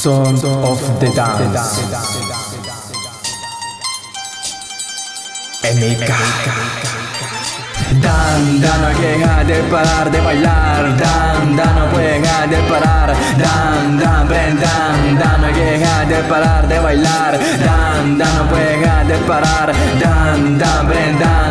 Sound of the Dance. MK. Dan, Dan no deja de parar de bailar. Dan, Dan no dejar de parar Dan, Dan, Brendan Dan no deja de parar de bailar. Dan, Dan no dejar de parar Dan, Dan, Brendan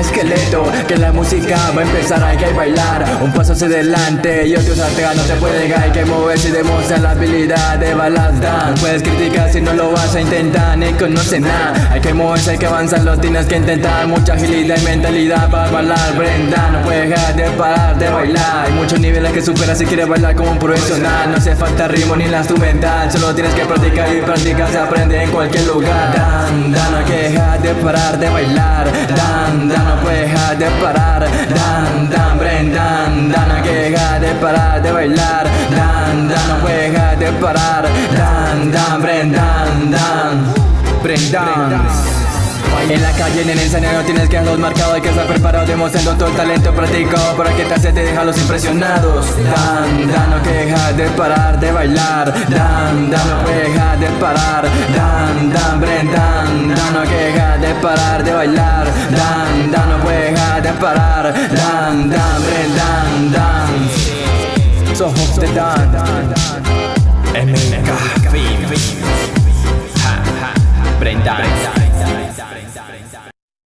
esqueleto que la música va a empezar Hay que bailar. Un paso hacia adelante Y otro saltega no te puede dejar Hay que moverse y demostrar la habilidad de balas Dan Puedes criticar si no lo vas a intentar Ni conoces nada. Hay que moverse, hay que avanzar Lo tienes que intentar. Mucha agilidad y mentalidad para bailar Brenda no puede dejar de parar de bailar. Hay muchos niveles que superar si quieres bailar como un profesional. No hace falta ritmo ni la instrumental Solo tienes que practicar y practicar se aprende en cualquier lugar. Dan, dan, no hay que de parar de bailar. Dan, dan, no puede dejar de parar. Dan, dan, Brendan Dan, no que dejar de parar de bailar. Dan, dan, no puede dejar de parar. Dan, dan, Brendan, dan Brendan en la calle, en el escenario tienes que los marcados. Hay que estar preparado demostrando todo el talento practicado Para que te hace te deja los impresionados. Dan, dan, no que dejar de parar de bailar. Dan, dan, no puede dejar de parar. Dan, dan, Brendan Dan, no que dejar de parar de bailar. Dan, dan, no puede dejar de parar. Dan, dan, Brendan Dan So de Dan. MK Brendan